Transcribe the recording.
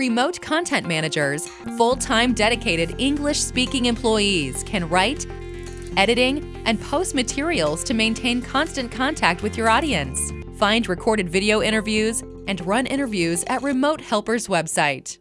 Remote content managers, full-time dedicated English-speaking employees can write, editing, and post materials to maintain constant contact with your audience. Find recorded video interviews and run interviews at Remote Helper's website.